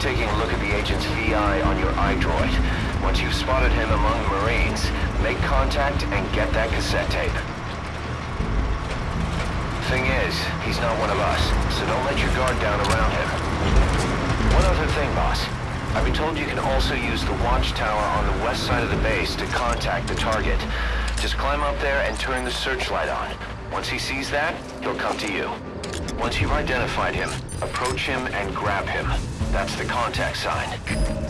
taking a look at the agent's VI on your iDroid. Once you've spotted him among Marines, make contact and get that cassette tape. Thing is, he's not one of us, so don't let your guard down around him. One other thing, boss. I've been told you can also use the watchtower on the west side of the base to contact the target. Just climb up there and turn the searchlight on. Once he sees that, he'll come to you. Once you've identified him, approach him and grab him. That's the contact sign.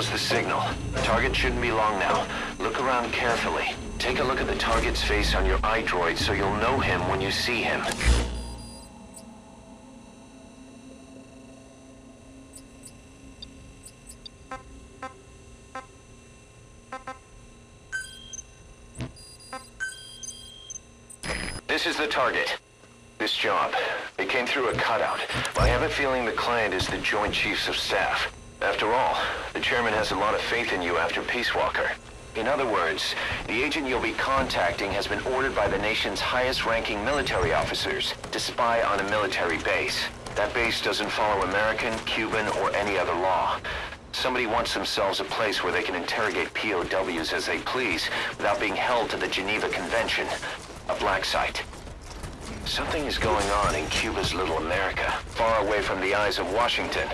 The signal. Target shouldn't be long now. Look around carefully. Take a look at the target's face on your iDroid so you'll know him when you see him. This is the target. This job. It came through a cutout. I have a feeling the client is the Joint Chiefs of Staff. After all, the chairman has a lot of faith in you after Peace Walker. In other words, the agent you'll be contacting has been ordered by the nation's highest-ranking military officers to spy on a military base. That base doesn't follow American, Cuban, or any other law. Somebody wants themselves a place where they can interrogate POWs as they please without being held to the Geneva Convention. A black site. Something is going on in Cuba's little America, far away from the eyes of Washington.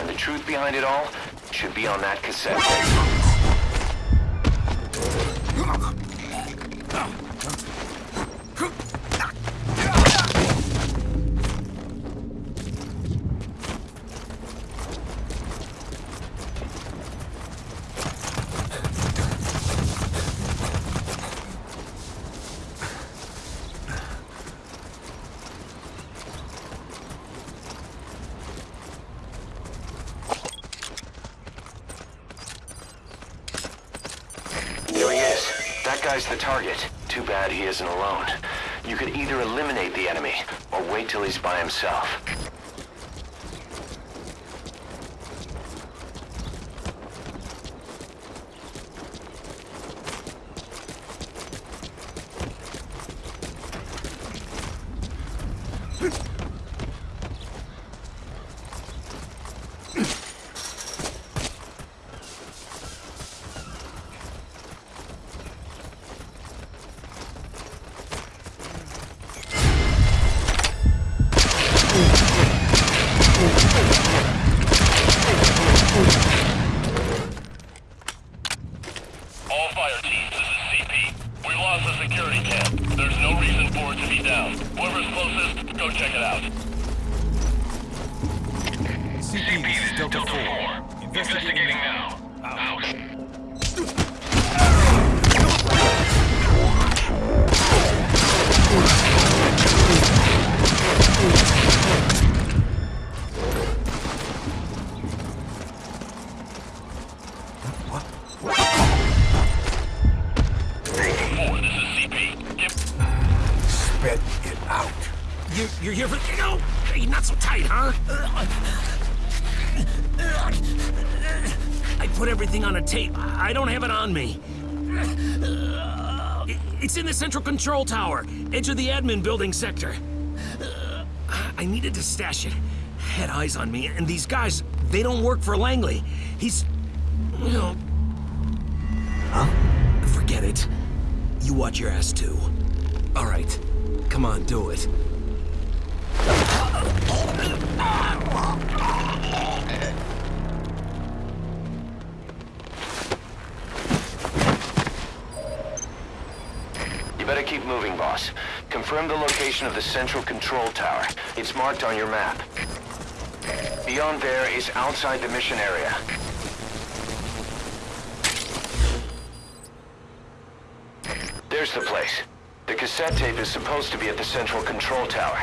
And the truth behind it all should be on that cassette tape. There he is. That the target. Too bad he isn't alone. You could either eliminate the enemy, or wait till he's by himself. All out. You, you're here for... No! Hey, not so tight, huh? I put everything on a tape. I don't have it on me. It's in the central control tower, edge of the admin building sector. I needed to stash it. Had eyes on me, and these guys, they don't work for Langley. He's... you know... Huh? Forget it. You watch your ass, too. All right. Come on, do it. You better keep moving, boss. Confirm the location of the central control tower. It's marked on your map. Beyond there is outside the mission area. There's the place. The cassette tape is supposed to be at the central control tower.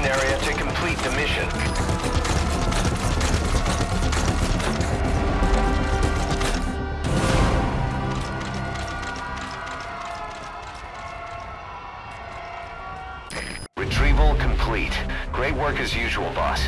mission area to complete the mission. Retrieval complete. Great work as usual, boss.